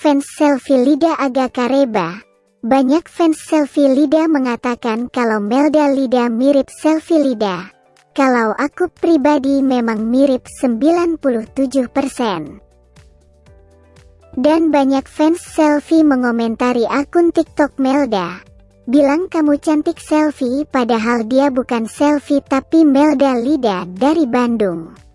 fans selfie Lida agak kareba. Banyak fans selfie Lida mengatakan kalau Melda Lida mirip selfie Lida. Kalau aku pribadi memang mirip 97%. Dan banyak fans selfie mengomentari akun TikTok Melda. Bilang kamu cantik selfie padahal dia bukan selfie tapi Melda Lida dari Bandung.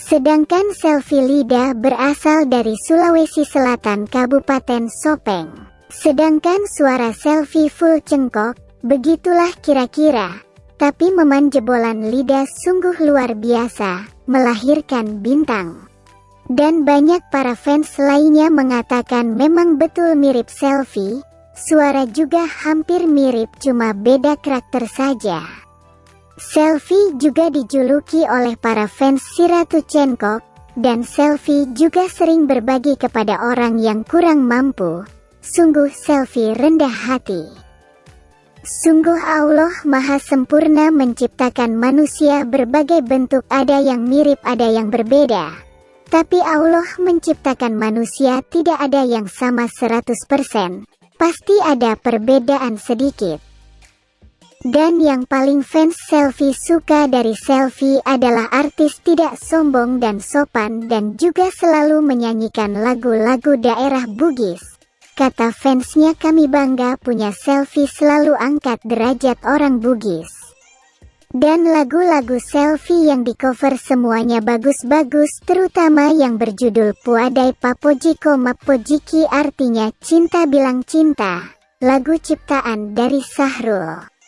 Sedangkan selfie Lida berasal dari Sulawesi Selatan Kabupaten Sopeng. Sedangkan suara selfie full cengkok, begitulah kira-kira. Tapi meman jebolan lidah sungguh luar biasa, melahirkan bintang. Dan banyak para fans lainnya mengatakan memang betul mirip selfie, suara juga hampir mirip cuma beda karakter saja. Selfie juga dijuluki oleh para fans si Ratu Cengkok, dan selfie juga sering berbagi kepada orang yang kurang mampu, Sungguh selfie rendah hati. Sungguh Allah Maha Sempurna menciptakan manusia berbagai bentuk ada yang mirip ada yang berbeda. Tapi Allah menciptakan manusia tidak ada yang sama 100%. Pasti ada perbedaan sedikit. Dan yang paling fans selfie suka dari selfie adalah artis tidak sombong dan sopan dan juga selalu menyanyikan lagu-lagu daerah Bugis. Kata fansnya kami bangga punya selfie selalu angkat derajat orang Bugis. Dan lagu-lagu selfie yang di cover semuanya bagus-bagus terutama yang berjudul Puadai Papojiko Mapojiki artinya cinta bilang cinta. Lagu ciptaan dari Sahrul.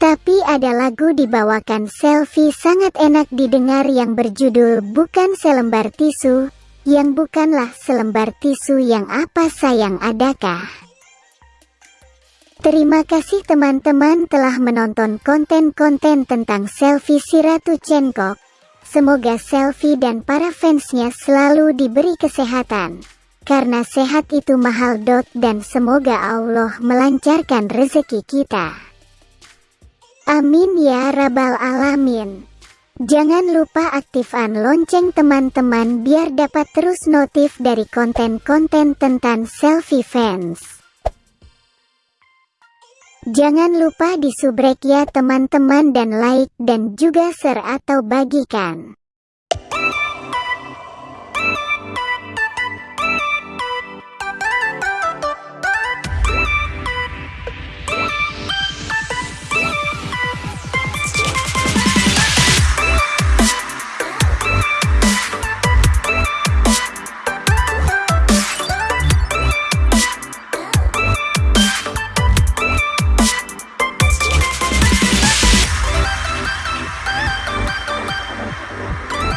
Tapi ada lagu dibawakan selfie sangat enak didengar yang berjudul Bukan Selembar Tisu, yang bukanlah selembar tisu yang apa sayang adakah. Terima kasih teman-teman telah menonton konten-konten tentang selfie si Ratu Cengkok. Semoga selfie dan para fansnya selalu diberi kesehatan. Karena sehat itu mahal dot dan semoga Allah melancarkan rezeki kita. Amin ya rabbal alamin. Jangan lupa aktifkan lonceng teman-teman biar dapat terus notif dari konten-konten tentang selfie fans. Jangan lupa disubrek ya teman-teman dan like dan juga share atau bagikan.